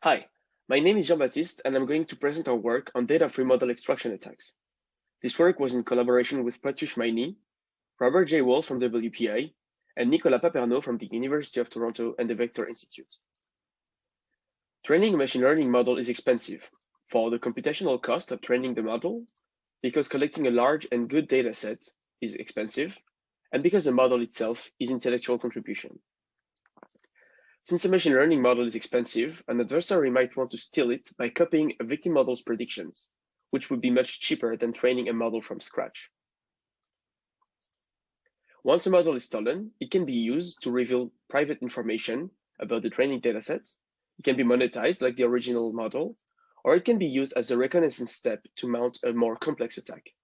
Hi, my name is Jean-Baptiste, and I'm going to present our work on data-free model extraction attacks. This work was in collaboration with Pratyush Maini, Robert J. Walls from WPI, and Nicolas Papernot from the University of Toronto and the Vector Institute. Training a machine learning model is expensive for the computational cost of training the model, because collecting a large and good data set is expensive, and because the model itself is intellectual contribution. Since a machine learning model is expensive, an adversary might want to steal it by copying a victim model's predictions, which would be much cheaper than training a model from scratch. Once a model is stolen, it can be used to reveal private information about the training dataset. It can be monetized like the original model, or it can be used as a reconnaissance step to mount a more complex attack.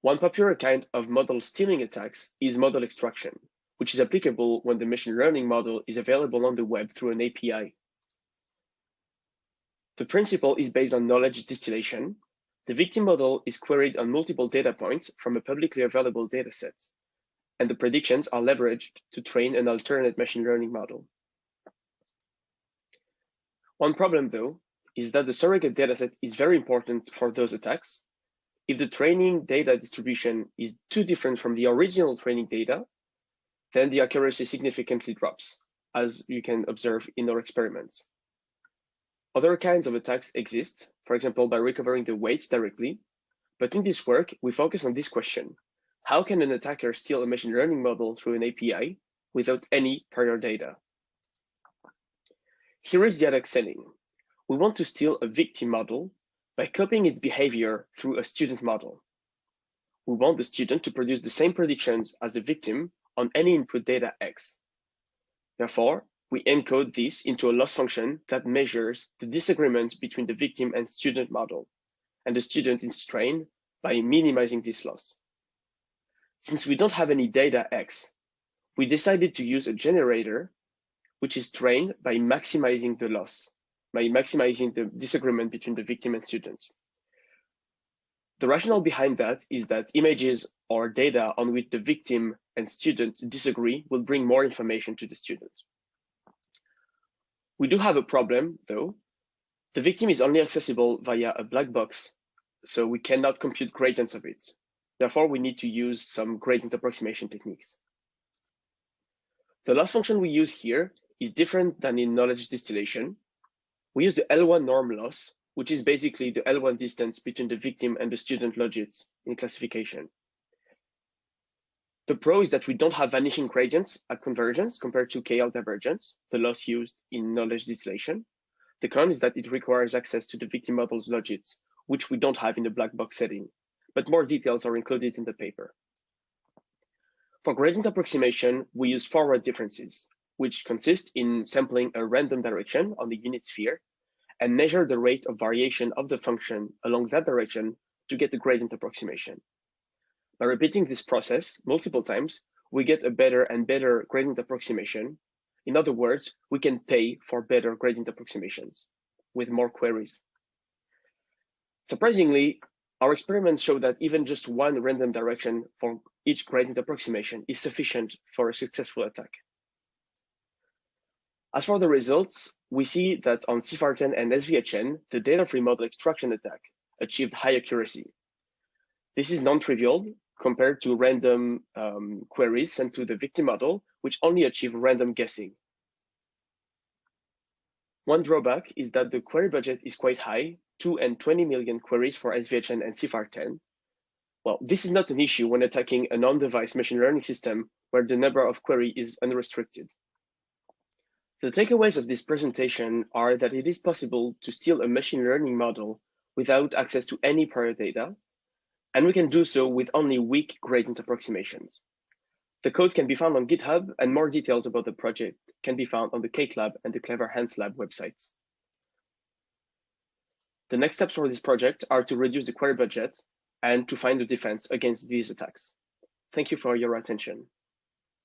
One popular kind of model stealing attacks is model extraction, which is applicable when the machine learning model is available on the web through an API. The principle is based on knowledge distillation. The victim model is queried on multiple data points from a publicly available dataset, and the predictions are leveraged to train an alternate machine learning model. One problem, though, is that the surrogate dataset is very important for those attacks. If the training data distribution is too different from the original training data, then the accuracy significantly drops, as you can observe in our experiments. Other kinds of attacks exist, for example, by recovering the weights directly. But in this work, we focus on this question. How can an attacker steal a machine learning model through an API without any prior data? Here is the attack setting. We want to steal a victim model by copying its behavior through a student model. We want the student to produce the same predictions as the victim on any input data X. Therefore, we encode this into a loss function that measures the disagreement between the victim and student model, and the student is trained by minimizing this loss. Since we don't have any data X, we decided to use a generator which is trained by maximizing the loss, by maximizing the disagreement between the victim and student. The rationale behind that is that images or data on which the victim and student disagree will bring more information to the student. We do have a problem though. The victim is only accessible via a black box, so we cannot compute gradients of it. Therefore, we need to use some gradient approximation techniques. The loss function we use here is different than in knowledge distillation. We use the L1 norm loss, which is basically the L1 distance between the victim and the student logits in classification. The pro is that we don't have vanishing gradients at convergence compared to KL divergence, the loss used in knowledge distillation. The con is that it requires access to the victim model's logits, which we don't have in the black box setting, but more details are included in the paper. For gradient approximation, we use forward differences, which consist in sampling a random direction on the unit sphere and measure the rate of variation of the function along that direction to get the gradient approximation. By repeating this process multiple times, we get a better and better gradient approximation. In other words, we can pay for better gradient approximations with more queries. Surprisingly, our experiments show that even just one random direction for each gradient approximation is sufficient for a successful attack. As for the results, we see that on CIFAR10 and SVHN, the data-free model extraction attack achieved high accuracy. This is non-trivial compared to random um, queries sent to the victim model, which only achieve random guessing. One drawback is that the query budget is quite high, 2 and 20 million queries for SVHN and CIFAR10. Well, this is not an issue when attacking a non-device machine learning system where the number of query is unrestricted. The takeaways of this presentation are that it is possible to steal a machine learning model without access to any prior data, and we can do so with only weak gradient approximations. The code can be found on GitHub, and more details about the project can be found on the Cake Lab and the CleverHans Lab websites. The next steps for this project are to reduce the query budget and to find a defense against these attacks. Thank you for your attention.